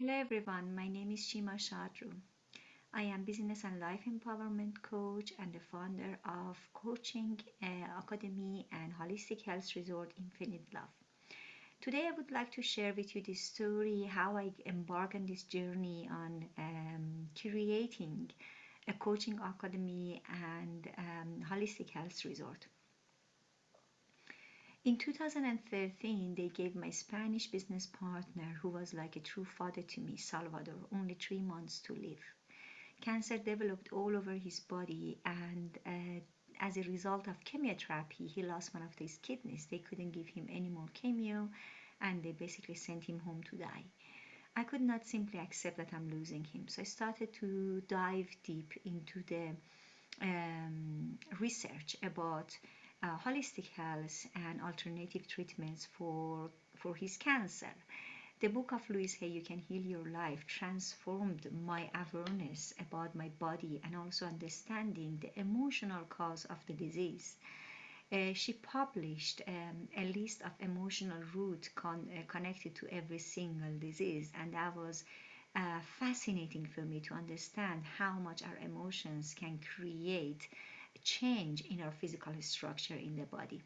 Hello everyone, my name is Shima Shadru. I am business and life empowerment coach and the founder of Coaching uh, Academy and Holistic Health Resort Infinite Love. Today I would like to share with you this story how I embark on this journey on um, creating a coaching academy and um, holistic health resort. In 2013, they gave my Spanish business partner, who was like a true father to me, Salvador, only three months to live. Cancer developed all over his body, and uh, as a result of chemotherapy, he lost one of his kidneys. They couldn't give him any more chemo, and they basically sent him home to die. I could not simply accept that I'm losing him, so I started to dive deep into the um, research about uh, holistic health and alternative treatments for, for his cancer. The book of Louise Hay, You Can Heal Your Life, transformed my awareness about my body and also understanding the emotional cause of the disease. Uh, she published um, a list of emotional roots con- uh, connected to every single disease, and that was uh, fascinating for me to understand how much our emotions can create change in our physical structure in the body.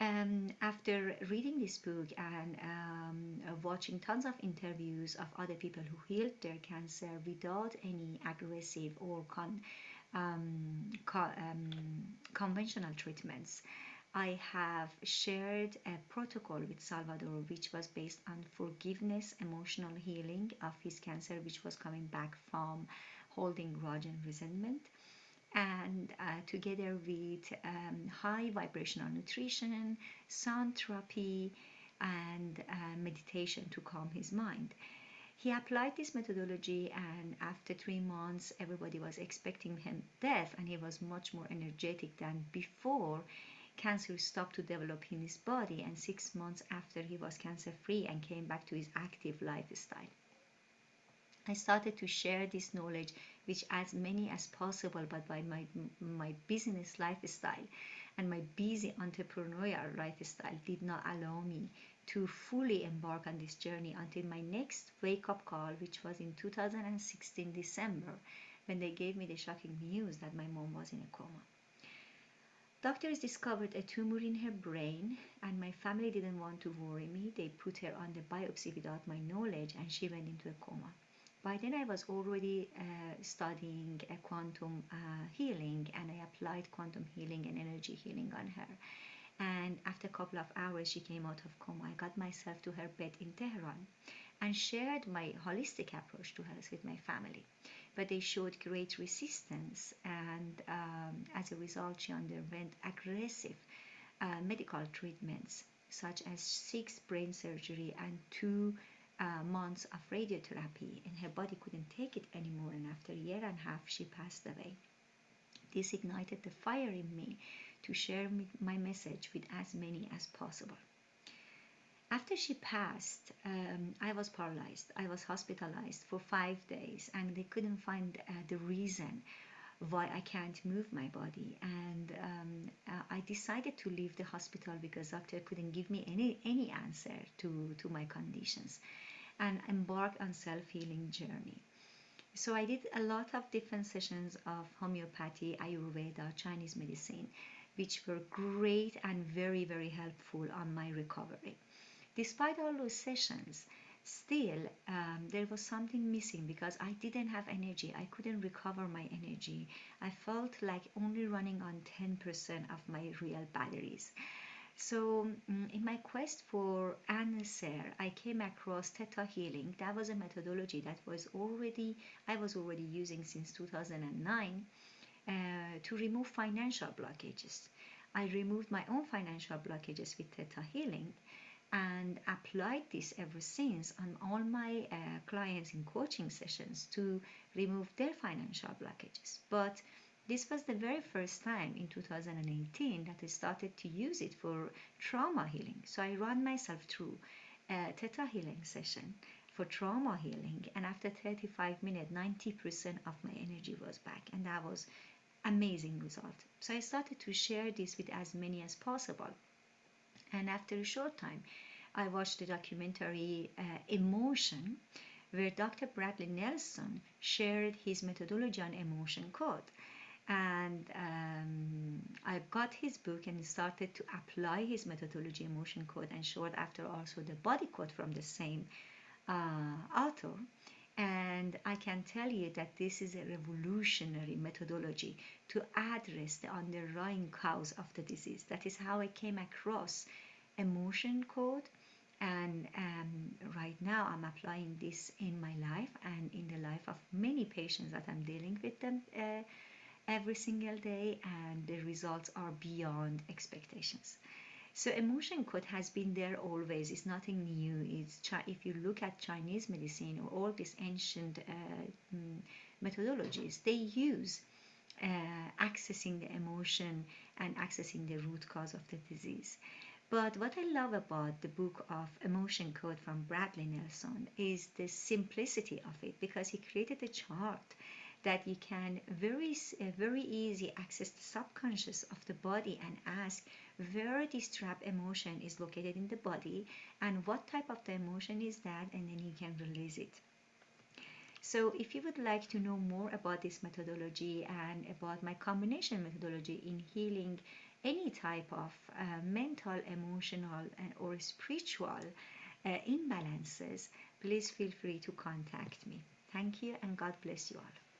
Um, after reading this book and um, watching tons of interviews of other people who healed their cancer without any aggressive or con, um, um, conventional treatments, I have shared a protocol with Salvador, which was based on forgiveness, emotional healing of his cancer, which was coming back from holding grudge and resentment and uh, together with um, high vibrational nutrition, sound therapy, and uh, meditation to calm his mind. He applied this methodology, and after three months, everybody was expecting him death, and he was much more energetic than before. Cancer stopped to develop in his body, and six months after, he was cancer free and came back to his active lifestyle. I started to share this knowledge with as many as possible, but by my, my business lifestyle and my busy entrepreneurial lifestyle did not allow me to fully embark on this journey until my next wake up call, which was in 2016 December, when they gave me the shocking news that my mom was in a coma. Doctors discovered a tumor in her brain, and my family didn't want to worry me. They put her on the biopsy without my knowledge, and she went into a coma by then I was already uh, studying uh, quantum uh, healing and I applied quantum healing and energy healing on her. And after a couple of hours, she came out of coma. I got myself to her bed in Tehran and shared my holistic approach to health with my family. But they showed great resistance, and um, as a result, she underwent aggressive uh, medical treatments such as six brain surgery and two uh, months of radiotherapy and her body couldn't take it anymore and after a year and a half she passed away. This ignited the fire in me to share my message with as many as possible. After she passed um, i was paralyzed. I was hospitalized for five days and they couldn't find uh, the reason why I can't move my body. And um, uh, I decided to leave the hospital because doctor couldn't give me any any answer to to my conditions, and embark on self healing journey. So I did a lot of different sessions of homeopathy, Ayurveda, Chinese medicine, which were great and very very helpful on my recovery. Despite all those sessions, still um, there was something missing because I didn't have energy. I couldn't recover my energy. I felt like only running on 10% of my real batteries. So, um, in my quest for answer, I came across Theta Healing. That was a methodology that was already I was already using since 2009 uh, to remove financial blockages. I removed my own financial blockages with Theta Healing and applied this ever since on all my uh, clients in coaching sessions to remove their financial blockages. But this was the very first time in 2018 that I started to use it for trauma healing. So I ran myself through a theta healing session for trauma healing, and after 35 minutes, 90% of my energy was back, and that was amazing result. So I started to share this with as many as possible and after a short time I watched the documentary uh, Emotion, where Dr. Bradley Nelson shared his methodology on emotion code. And um, I got his book and started to apply his methodology, emotion code, and short after also the body code from the same uh, author. And I can tell you that this is a revolutionary methodology to address the underlying cause of the disease. That is how I came across emotion code. And um, right now, I'm applying this in my life and in the life of many patients that I'm dealing with them uh, every single day, and the results are beyond expectations. So emotion code has been there always. It's nothing new. It's if you look at Chinese medicine or all these ancient uh, mm, methodologies, they use uh, accessing the emotion and accessing the root cause of the disease. But what I love about the book of Emotion Code from Bradley Nelson is the simplicity of it because he created a chart that you can very uh, very easy access the subconscious of the body and ask where this trap emotion is located in the body and what type of the emotion is that and then you can release it. So if you would like to know more about this methodology and about my combination methodology in healing any type of uh, mental emotional and, or spiritual uh, imbalances please feel free to contact me. Thank you and god bless you all